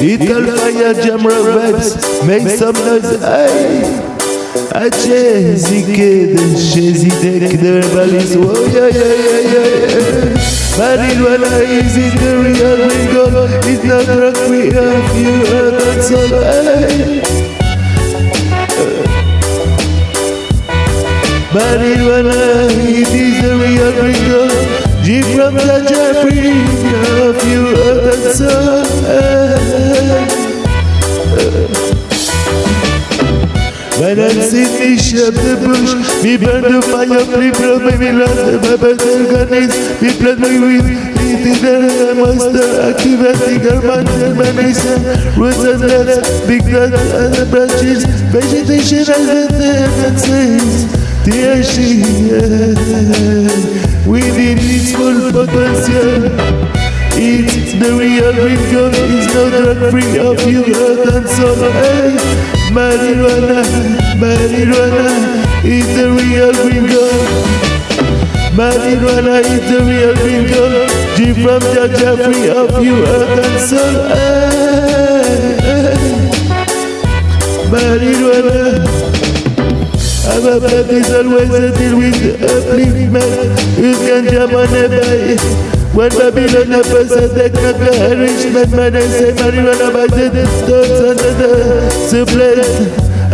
Little fire jammer vibes, make some noise, hey. Aceh zikir Shezi dek derbalis Oh yeah yeah yeah yeah Marijuana is it the real gringo It's not drug we have you heard that song hey. Marijuana it is the real gringo G from the Jeffrey Have you heard that song shut the bush, me burn the fire, flip from me lost the my organize, me plant me with it the monster, activating our mountain manation, roots and nuts, big nuts and the branches, vegetation and the tendencies, THC, within its full potential. It's the real rhythm, it's no drug free of you, earth and soul, hey. Marijuana, marijuana is the real bingo. Marijuana is the real bingo. G from Jaja free of you earth and soul. Marijuana. Our blood is always a deal with upliftment. You can jump on a bike. When Babylon not the enrichment Man I say marijuana by the thoughts under the supplant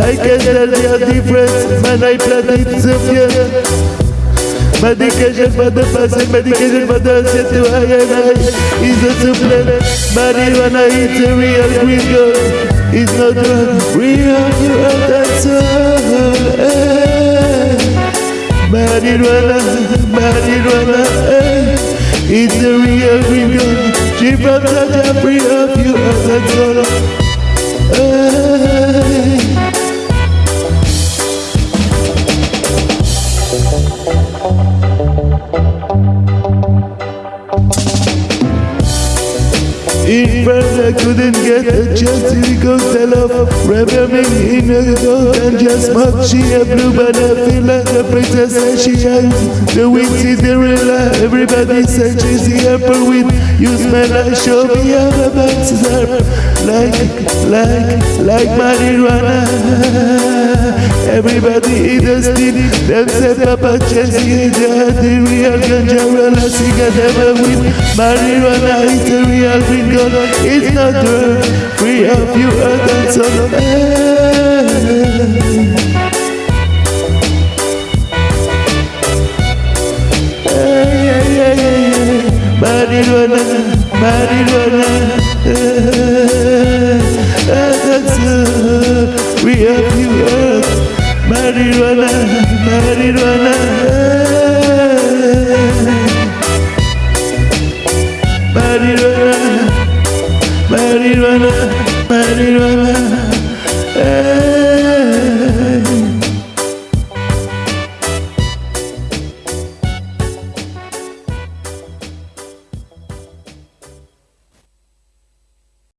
I can tell the difference Man I plant it severe Medication for the person, medication for the set to and I is a supplant Marijuana is a real green gold It's not drug, real you are that soul Marijuana, marijuana, eh it's the real real She from the free of you all hey. In front I couldn't get a chance to go tell off Reveling in a gold and just smoke She a blue but I feel like a princess and she has The wings is the real Everybody says she's the apple with You smell like show me how the box is up Like, like, like marijuana Everybody eat a stick Them say Papa Chelsea The real ganja Well I cigarette ever with Marijuana is the real green God, it's not drug Free of you and son of Marijuana, marijuana uh, we have you Marijuana, marijuana marijuana, marijuana, marijuana.